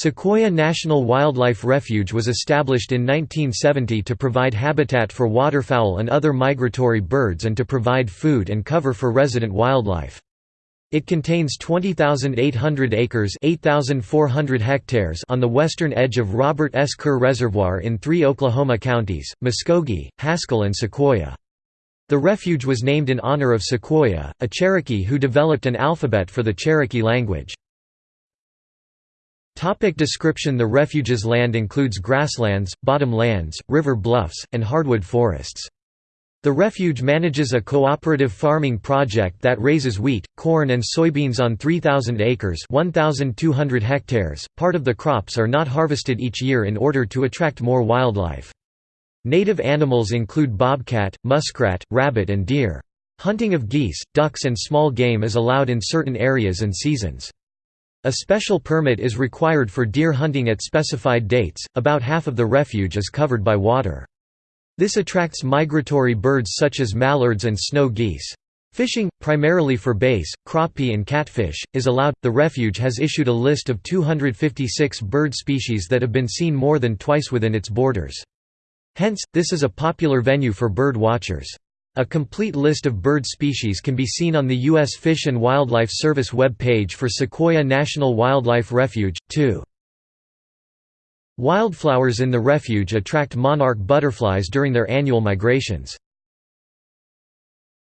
Sequoyah National Wildlife Refuge was established in 1970 to provide habitat for waterfowl and other migratory birds and to provide food and cover for resident wildlife. It contains 20,800 acres 8,400 hectares on the western edge of Robert S. Kerr Reservoir in three Oklahoma counties, Muskogee, Haskell and Sequoyah. The refuge was named in honor of Sequoyah, a Cherokee who developed an alphabet for the Cherokee language. Topic description The refuge's land includes grasslands, bottom lands, river bluffs, and hardwood forests. The refuge manages a cooperative farming project that raises wheat, corn and soybeans on 3,000 acres 1,200 hectares. Part of the crops are not harvested each year in order to attract more wildlife. Native animals include bobcat, muskrat, rabbit and deer. Hunting of geese, ducks and small game is allowed in certain areas and seasons. A special permit is required for deer hunting at specified dates. About half of the refuge is covered by water. This attracts migratory birds such as mallards and snow geese. Fishing, primarily for bass, crappie, and catfish, is allowed. The refuge has issued a list of 256 bird species that have been seen more than twice within its borders. Hence, this is a popular venue for bird watchers. A complete list of bird species can be seen on the U.S. Fish and Wildlife Service web page for Sequoyah National Wildlife Refuge, too. Wildflowers in the refuge attract monarch butterflies during their annual migrations.